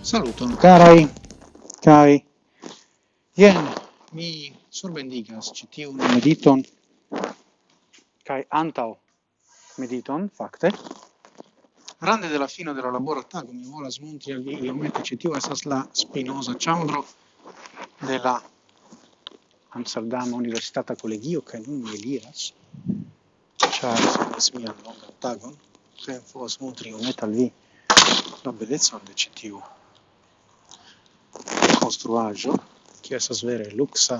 Saluton, carai, cari. Ien mi surbendigas citiun mediton, cae antau mediton, facte. Rande della fino della labora tago mi volas montri al vi, iomete citiu, esas la spinosa chambro della Amsterdam Universitata Collegio kaj nun mi eliras, ĉar estas mia longa tagon, kaj povas montri iomete al vi la bellezza de ĉi tiu che kiu estas vere luksa,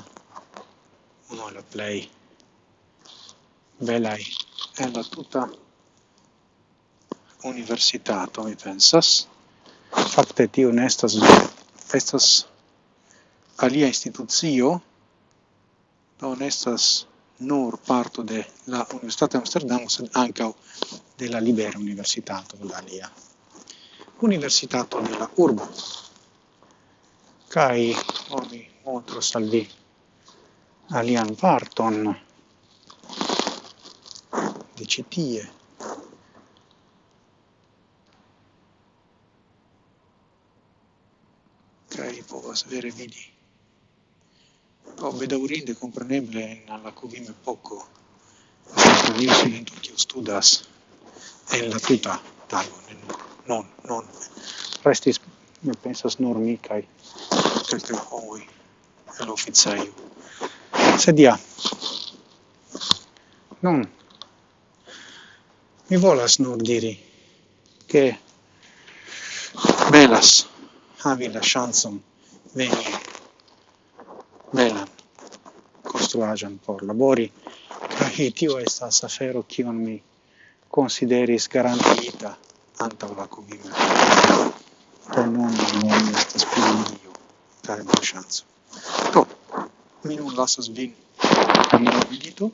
unu la play belai en la tuta universitato, mi pensas. Fakte tio ne estas estas alia institucio non estas nur parto de la Universitato d'Amsterdam, sed ankaŭ de la Libera Universitato de alia Universitato de la Urbo. Kai oni montros al vi alian parton de cetie. tie. Povas vere vidi O bedaurinde, compreneble, alla cuvime poco, studis in tio studas. En la tuta tago, non, non. Restis, mi pensas, nur mi, cae quelcae homoi, el officaio. Sed ja, non, mi volas nur diri, che belas havi la chanson veni. Bela konstruaĵon por labori kaj tio estas afero kion mi konsideris garantiita antaŭ la kuvimo. Do nun nun estas pli neniu kaj malŝanco. Do, mi nun lasas vin en la milito,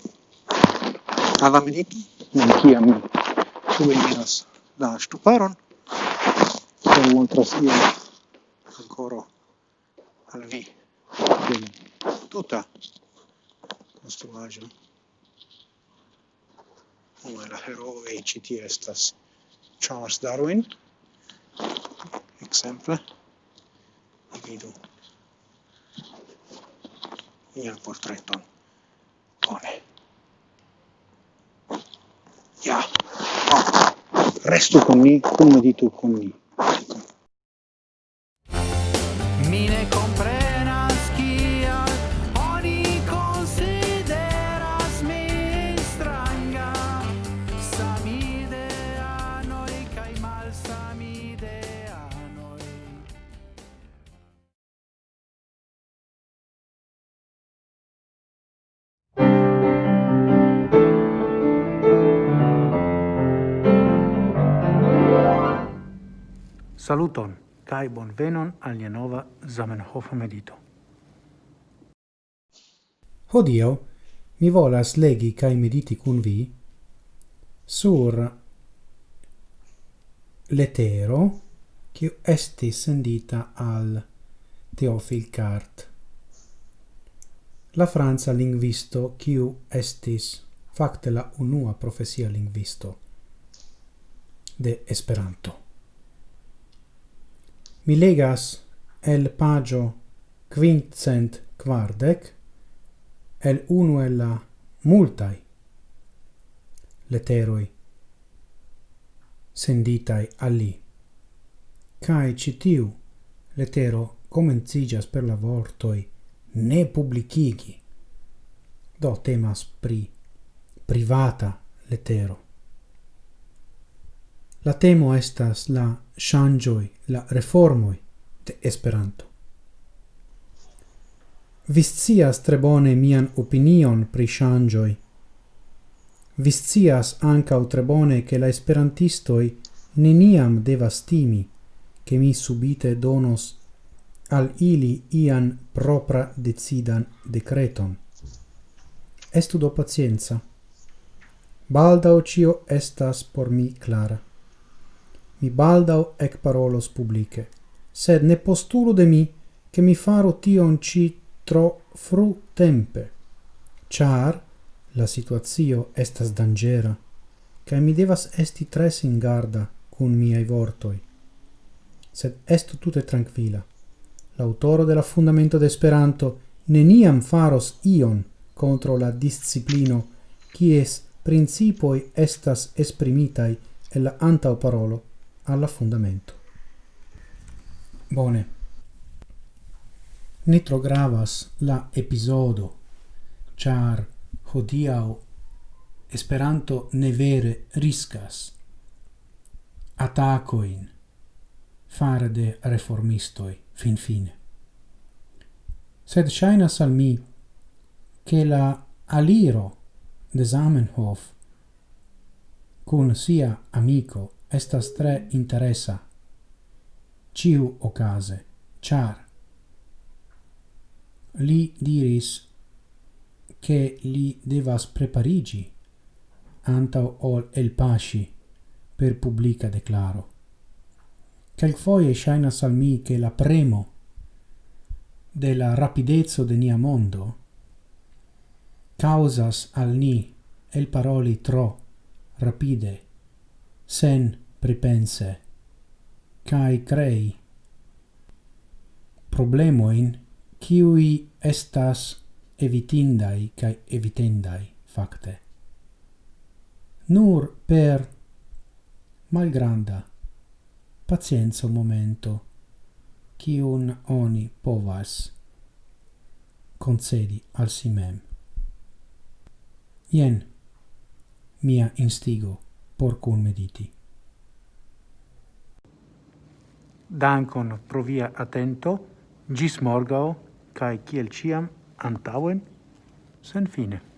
alla milito, en kiam mi subeniras la ŝtuparon, kaj montras ion ancora al vi. Tuta konstruaĵo. Unu el la herooj ĉi estas Charles Darwin, ekzemple. Vidu il portretto Bone. Ja. Oh. Restu con come di tu con mi Saluton, kai bonvenon al nia nova Zamenhof medito. Hodio, mi volas legi kai mediti cun vi sur letero che esti sendita al Theophil Cart la Franza lingvisto quiu estis facte la unua profesia lingvisto de Esperanto. Mi legas el pagio quincent quardec el uno el la multai leteroi senditai ali li. Cae citiu letero comencigas per la vortoi ne publicigi. Do temas pri privata letero. La temo estas la ŝanĝoj, la reformoi de Esperanto. viscias tre bone mian opinion pri ŝanĝoj. viscias ankaŭ tre bone ke la esperantistoi neniam devas timi che mi subite donos al ili ian propra decidan decreton. Estu do pacienza. Baldao cio estas por mi clara mi baldau ec parolos publice, sed ne postulu de mi che mi faro tion ci tro fru tempe, char la situazio estas dangera, cae mi devas esti tres in garda cun miei vortoi. Sed estu tute tranquila. L'autoro della Fundamento de Esperanto neniam faros ion contro la disciplino, kies principoi estas esprimitai el la antau parolo alla fundamento. Bone. Nitro gravas la episodo, char hodiau Esperanto ne vere riscas atacoin fare de reformistoi fin fine. Sed shainas al mi che la aliro de Zamenhof cun sia amico estas tre interesa. Ciu ocase, char. Li diris che li devas preparigi antau ol el pasci per publica declaro. Quelcfoie shainas al mi che la premo de la rapidezzo de nia mondo causas al ni el paroli tro rapide sen pripense, kai crei problemoin ciui estas evitindai kai evitendai facte. Nur per malgranda pacienzo momento cium oni povas concedi al simem. Ien mia instigo por cun mediti. Dankon pro via atento, gis morgao, cae ciel ciam antauen, sen fine.